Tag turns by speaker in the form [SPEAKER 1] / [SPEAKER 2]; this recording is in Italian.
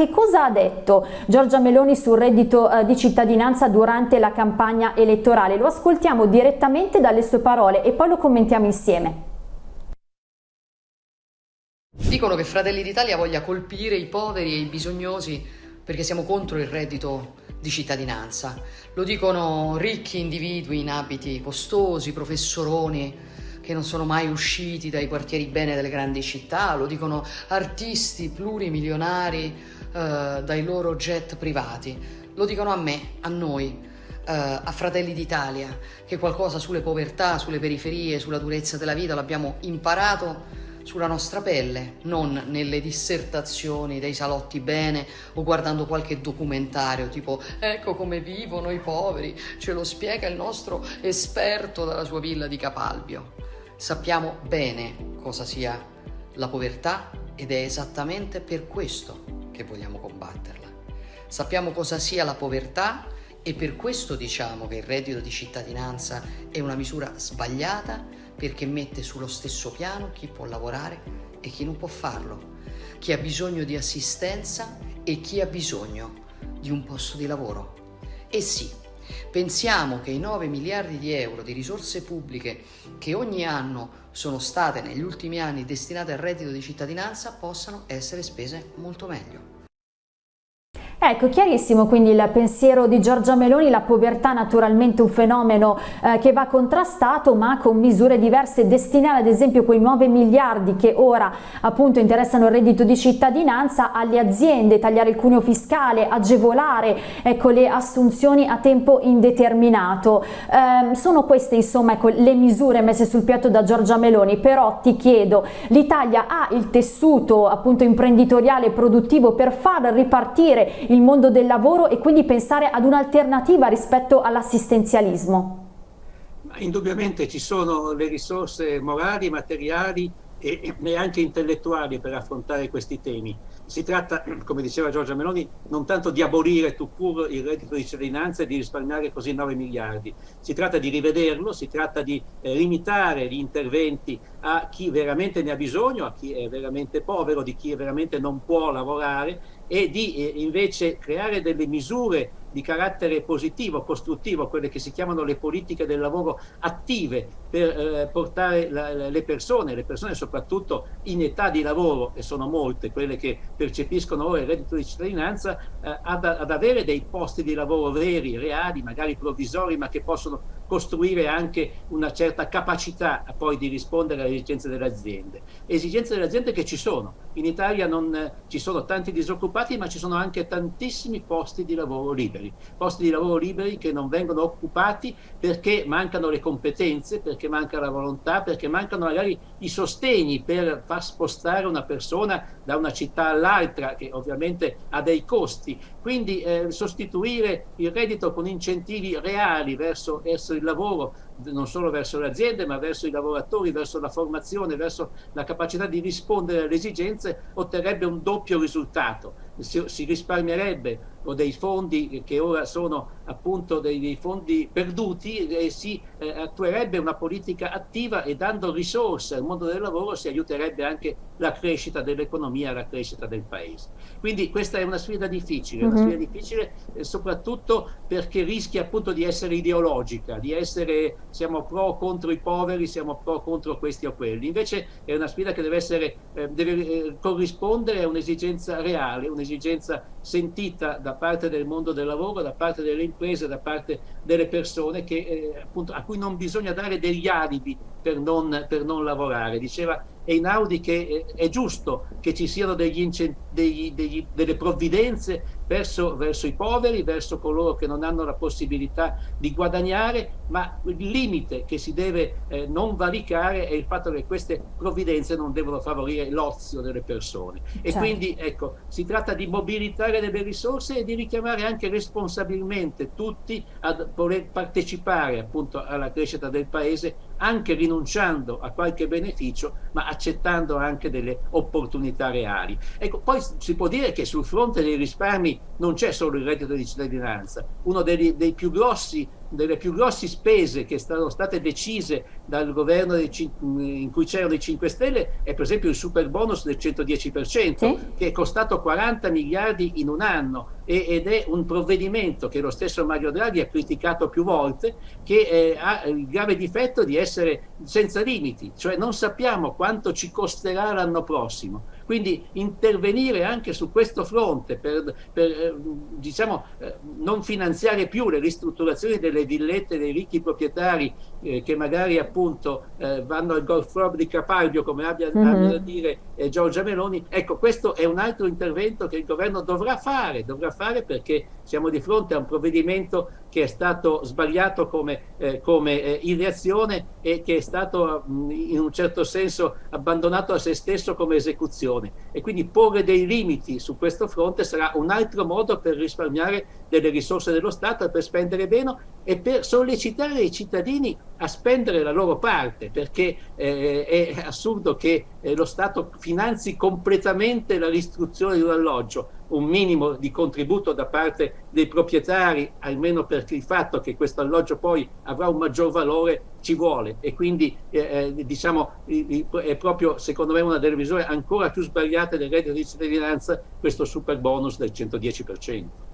[SPEAKER 1] Che cosa ha detto Giorgia Meloni sul reddito eh, di cittadinanza durante la campagna elettorale? Lo ascoltiamo direttamente dalle sue parole e poi lo commentiamo insieme.
[SPEAKER 2] Dicono che Fratelli d'Italia voglia colpire i poveri e i bisognosi perché siamo contro il reddito di cittadinanza. Lo dicono ricchi individui in abiti costosi, professoroni che non sono mai usciti dai quartieri bene delle grandi città, lo dicono artisti plurimilionari eh, dai loro jet privati, lo dicono a me, a noi, eh, a Fratelli d'Italia, che qualcosa sulle povertà, sulle periferie, sulla durezza della vita l'abbiamo imparato sulla nostra pelle, non nelle dissertazioni dei salotti bene o guardando qualche documentario tipo ecco come vivono i poveri, ce lo spiega il nostro esperto dalla sua villa di Capalbio. Sappiamo bene cosa sia la povertà ed è esattamente per questo che vogliamo combatterla. Sappiamo cosa sia la povertà e per questo diciamo che il reddito di cittadinanza è una misura sbagliata perché mette sullo stesso piano chi può lavorare e chi non può farlo, chi ha bisogno di assistenza e chi ha bisogno di un posto di lavoro. E sì, pensiamo che i 9 miliardi di euro di risorse pubbliche che ogni anno sono state negli ultimi anni destinate al reddito di cittadinanza possano essere spese molto meglio.
[SPEAKER 1] Ecco, chiarissimo quindi il pensiero di Giorgia Meloni, la povertà naturalmente un fenomeno eh, che va contrastato ma con misure diverse, destinare ad esempio quei 9 miliardi che ora appunto interessano il reddito di cittadinanza alle aziende, tagliare il cuneo fiscale, agevolare ecco, le assunzioni a tempo indeterminato. Eh, sono queste insomma ecco, le misure messe sul piatto da Giorgia Meloni, però ti chiedo, l'Italia ha il tessuto appunto imprenditoriale produttivo per far ripartire il mondo del lavoro e quindi pensare ad un'alternativa rispetto all'assistenzialismo?
[SPEAKER 3] Indubbiamente ci sono le risorse morali, materiali e, e anche intellettuali per affrontare questi temi. Si tratta, come diceva Giorgia Meloni, non tanto di abolire tu pur il reddito di cittadinanza e di risparmiare così 9 miliardi, si tratta di rivederlo, si tratta di eh, limitare gli interventi a chi veramente ne ha bisogno, a chi è veramente povero, di chi veramente non può lavorare e di eh, invece creare delle misure di carattere positivo, costruttivo, quelle che si chiamano le politiche del lavoro attive per eh, portare la, le persone, le persone soprattutto in età di lavoro, e sono molte quelle che percepiscono ora il reddito di cittadinanza, eh, ad, ad, avere dei posti di lavoro veri, reali, magari provvisori, ma che possono costruire anche una certa capacità poi di rispondere alle esigenze delle aziende. Esigenze delle aziende che ci sono. In Italia non eh, ci sono tanti disoccupati, ma ci sono anche tantissimi posti di lavoro liberi posti di lavoro liberi che non vengono occupati perché mancano le competenze, perché manca la volontà, perché mancano magari i sostegni per far spostare una persona da una città all'altra, che ovviamente ha dei costi. Quindi eh, sostituire il reddito con incentivi reali verso, verso il lavoro, non solo verso le aziende, ma verso i lavoratori, verso la formazione, verso la capacità di rispondere alle esigenze, otterrebbe un doppio risultato. Si, si risparmierebbe o dei fondi che ora sono appunto dei, dei fondi perduti e si eh, attuerebbe una politica attiva e dando risorse al mondo del lavoro si aiuterebbe anche la crescita dell'economia, la crescita del paese. Quindi questa è una sfida difficile, una sfida mhm. difficile eh, soprattutto perché rischia appunto di essere ideologica, di essere siamo pro o contro i poveri, siamo pro contro questi o quelli. Invece è una sfida che deve, essere, eh, deve eh, corrispondere a un'esigenza reale, un'esigenza sentita da parte del mondo del lavoro, da parte delle imprese, da parte delle persone che, eh, appunto, a cui non bisogna dare degli alibi per non, per non lavorare. Diceva Einaudi che è giusto che ci siano degli degli, degli, delle provvidenze verso, verso, i poveri, verso coloro che non hanno la possibilità di guadagnare, ma il limite che si deve eh, non valicare è il fatto che queste provvidenze non devono favorire l'ozio delle persone. Certo. E quindi ecco, si tratta di mobilitare delle risorse e di richiamare anche responsabilmente tutti a voler partecipare appunto alla crescita del paese, anche rinunciando a qualche beneficio, ma accettando anche delle opportunità reali. Ecco, poi si può dire che sul fronte dei risparmi non c'è solo il reddito di cittadinanza, uno dei, dei più grossi delle più grosse spese che sono state decise dal governo in cui c'erano i 5 Stelle è per esempio il super bonus del 110% sì. che è costato 40 miliardi in un anno ed è un provvedimento che lo stesso Mario Draghi ha criticato più volte che eh, ha il grave difetto di essere senza limiti, cioè non sappiamo quanto ci costerà l'anno prossimo. Quindi intervenire anche su questo fronte per, per eh, diciamo, eh, non finanziare più le ristrutturazioni delle villette dei ricchi proprietari eh, che magari appunto eh, vanno al golf club di Capalbio, come abbia mm -hmm. a dire eh, Giorgia Meloni, ecco questo è un altro intervento che il governo dovrà fare, dovrà fare perché siamo di fronte a un provvedimento che è stato sbagliato come, eh, come ideazione e che è stato mh, in un certo senso abbandonato a se stesso come esecuzione produzione e quindi porre dei limiti su questo fronte sarà un altro modo per risparmiare delle risorse dello Stato per spendere meno e per sollecitare i cittadini a spendere la loro parte perché eh, è assurdo che eh, lo Stato finanzi completamente la ristruzione di un alloggio un minimo di contributo da parte dei proprietari, almeno per il fatto che questo alloggio poi avrà un maggior valore, ci vuole e quindi eh, eh diciamo è proprio secondo me una delle misure ancora più sbagliate del reddito di cittadinanza questo super bonus del 110%.